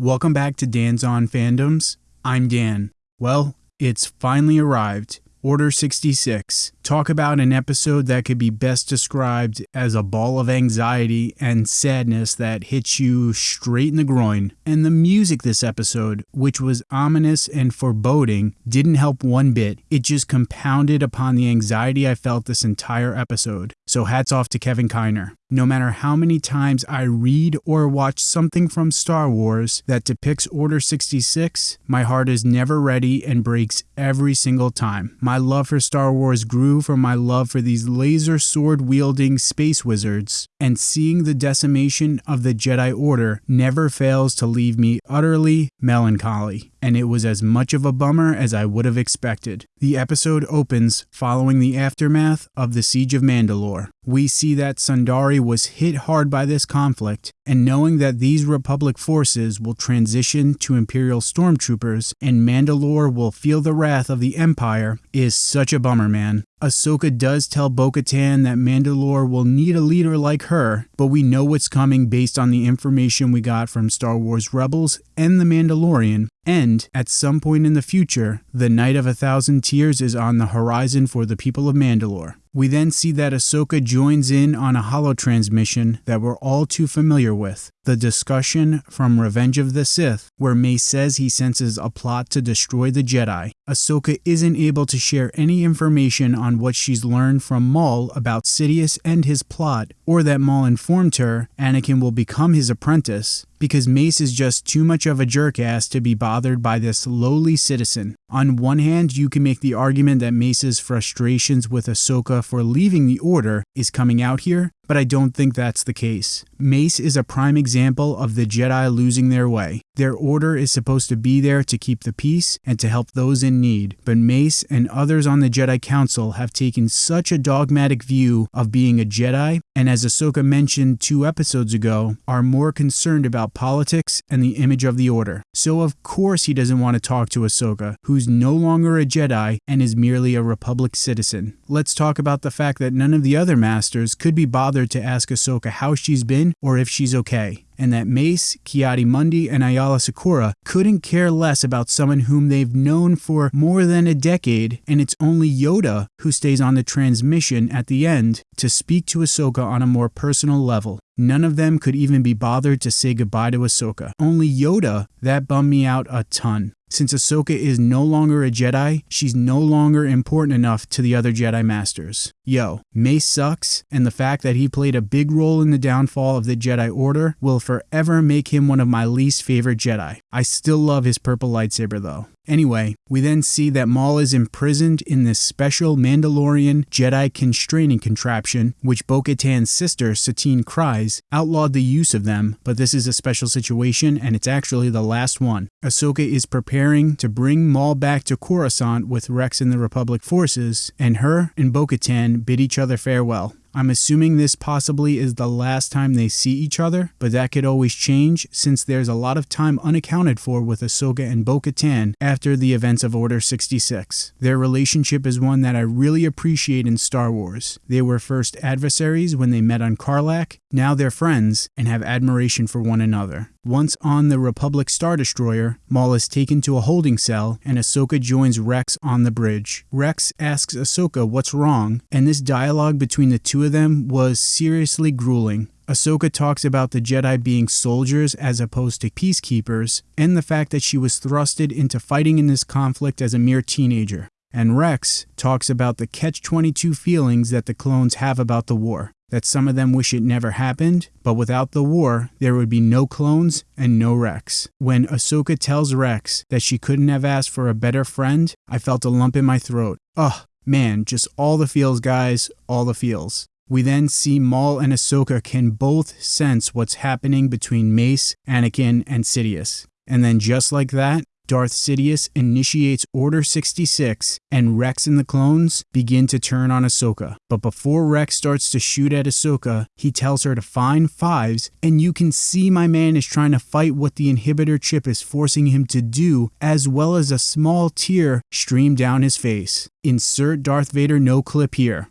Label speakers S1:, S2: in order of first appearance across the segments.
S1: Welcome back to Dan's On Fandoms. I'm Dan. Well, it's finally arrived. Order 66. Talk about an episode that could be best described as a ball of anxiety and sadness that hits you straight in the groin. And the music this episode, which was ominous and foreboding, didn't help one bit. It just compounded upon the anxiety I felt this entire episode. So hats off to Kevin Kiner. No matter how many times I read or watch something from Star Wars that depicts Order 66, my heart is never ready and breaks every single time. My love for Star Wars grew from my love for these laser sword wielding space wizards, and seeing the decimation of the Jedi Order never fails to leave me utterly melancholy and it was as much of a bummer as I would have expected. The episode opens following the aftermath of the Siege of Mandalore. We see that Sundari was hit hard by this conflict, and knowing that these Republic forces will transition to Imperial stormtroopers and Mandalore will feel the wrath of the Empire is such a bummer, man. Ahsoka does tell Bo Katan that Mandalore will need a leader like her, but we know what's coming based on the information we got from Star Wars Rebels and The Mandalorian, and at some point in the future, the Night of a Thousand Tears is on the horizon for the people of Mandalore. We then see that Ahsoka joins in on a holo transmission that we're all too familiar with the discussion from Revenge of the Sith, where Mace says he senses a plot to destroy the Jedi. Ahsoka isn't able to share any information on what she's learned from Maul about Sidious and his plot, or that Maul informed her Anakin will become his apprentice, because Mace is just too much of a jerkass to be bothered by this lowly citizen. On one hand, you can make the argument that Mace's frustrations with Ahsoka for leaving the Order is coming out here, but I don't think that's the case. Mace is a prime example of the Jedi losing their way. Their order is supposed to be there to keep the peace and to help those in need, but Mace and others on the Jedi Council have taken such a dogmatic view of being a Jedi, and as Ahsoka mentioned two episodes ago, are more concerned about politics and the image of the Order. So of course he doesn't want to talk to Ahsoka, who's no longer a Jedi and is merely a Republic citizen. Let's talk about the fact that none of the other Masters could be bothered to ask Ahsoka how she's been or if she's okay and that Mace, Ki-Adi-Mundi, and Aayla Secura couldn't care less about someone whom they've known for more than a decade, and it's only Yoda who stays on the transmission at the end to speak to Ahsoka on a more personal level. None of them could even be bothered to say goodbye to Ahsoka. Only Yoda, that bummed me out a ton. Since Ahsoka is no longer a Jedi, she's no longer important enough to the other Jedi Masters. Yo, Mace sucks, and the fact that he played a big role in the downfall of the Jedi Order will forever make him one of my least favorite Jedi. I still love his purple lightsaber though. Anyway, we then see that Maul is imprisoned in this special Mandalorian Jedi constraining contraption, which Bo Katan's sister, Satine Kryze, outlawed the use of them, but this is a special situation and it's actually the last one. Ahsoka is preparing to bring Maul back to Coruscant with Rex and the Republic forces, and her and Bo Katan bid each other farewell. I'm assuming this possibly is the last time they see each other, but that could always change since there's a lot of time unaccounted for with Ahsoka and Bo Katan after the events of Order 66. Their relationship is one that I really appreciate in Star Wars. They were first adversaries when they met on Carlac, now they're friends and have admiration for one another. Once on the Republic Star Destroyer, Maul is taken to a holding cell and Ahsoka joins Rex on the bridge. Rex asks Ahsoka what's wrong, and this dialogue between the two of them was seriously grueling. Ahsoka talks about the Jedi being soldiers as opposed to peacekeepers, and the fact that she was thrusted into fighting in this conflict as a mere teenager. And Rex talks about the catch 22 feelings that the clones have about the war that some of them wish it never happened, but without the war, there would be no clones and no Rex. When Ahsoka tells Rex that she couldn't have asked for a better friend, I felt a lump in my throat. Ugh, man, just all the feels, guys, all the feels. We then see Maul and Ahsoka can both sense what's happening between Mace, Anakin, and Sidious. And then just like that, Darth Sidious initiates Order 66, and Rex and the clones begin to turn on Ahsoka. But before Rex starts to shoot at Ahsoka, he tells her to find Fives, and you can see my man is trying to fight what the inhibitor chip is forcing him to do, as well as a small tear stream down his face. Insert Darth Vader no clip here.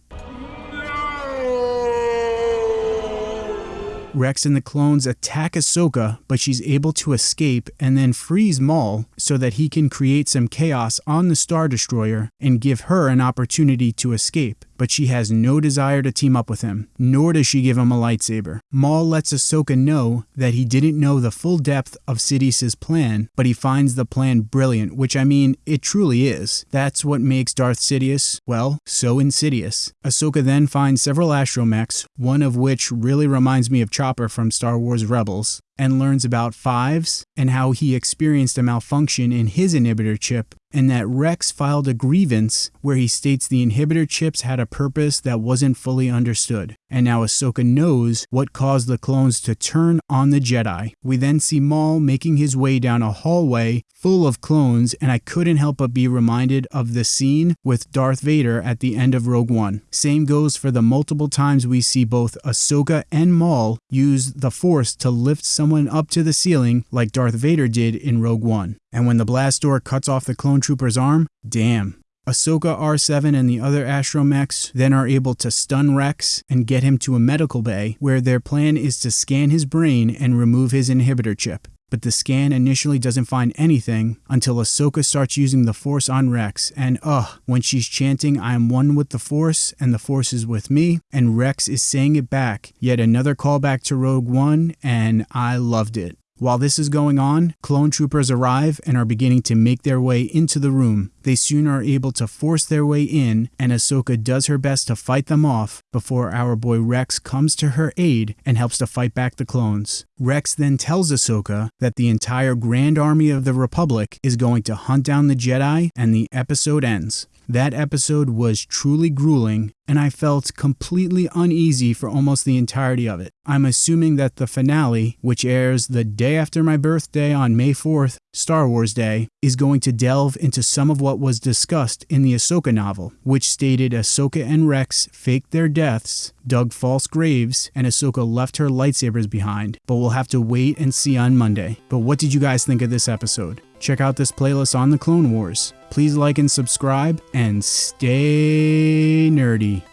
S1: Rex and the clones attack Ahsoka, but she's able to escape and then freeze Maul so that he can create some chaos on the Star Destroyer and give her an opportunity to escape but she has no desire to team up with him, nor does she give him a lightsaber. Maul lets Ahsoka know that he didn't know the full depth of Sidious's plan, but he finds the plan brilliant, which I mean, it truly is. That's what makes Darth Sidious, well, so insidious. Ahsoka then finds several astromechs, one of which really reminds me of Chopper from Star Wars Rebels, and learns about Fives and how he experienced a malfunction in his inhibitor chip, and that Rex filed a grievance where he states the inhibitor chips had a purpose that wasn't fully understood. And now Ahsoka knows what caused the clones to turn on the Jedi. We then see Maul making his way down a hallway full of clones, and I couldn't help but be reminded of the scene with Darth Vader at the end of Rogue One. Same goes for the multiple times we see both Ahsoka and Maul use the Force to lift someone up to the ceiling like Darth Vader did in Rogue One. And when the blast door cuts off the clone trooper's arm, damn. Ahsoka R7 and the other astromechs then are able to stun Rex and get him to a medical bay where their plan is to scan his brain and remove his inhibitor chip. But the scan initially doesn't find anything until Ahsoka starts using the Force on Rex, and ugh, when she's chanting, I am one with the Force and the Force is with me, and Rex is saying it back. Yet another callback to Rogue One, and I loved it. While this is going on, clone troopers arrive and are beginning to make their way into the room. They soon are able to force their way in, and Ahsoka does her best to fight them off before our boy Rex comes to her aid and helps to fight back the clones. Rex then tells Ahsoka that the entire Grand Army of the Republic is going to hunt down the Jedi, and the episode ends. That episode was truly grueling, and I felt completely uneasy for almost the entirety of it. I'm assuming that the finale, which airs the day after my birthday on May 4th, Star Wars Day, is going to delve into some of what was discussed in the Ahsoka novel, which stated Ahsoka and Rex faked their deaths, dug false graves, and Ahsoka left her lightsabers behind, but we'll have to wait and see on Monday. But what did you guys think of this episode? Check out this playlist on the Clone Wars. Please like and subscribe and stay nerdy.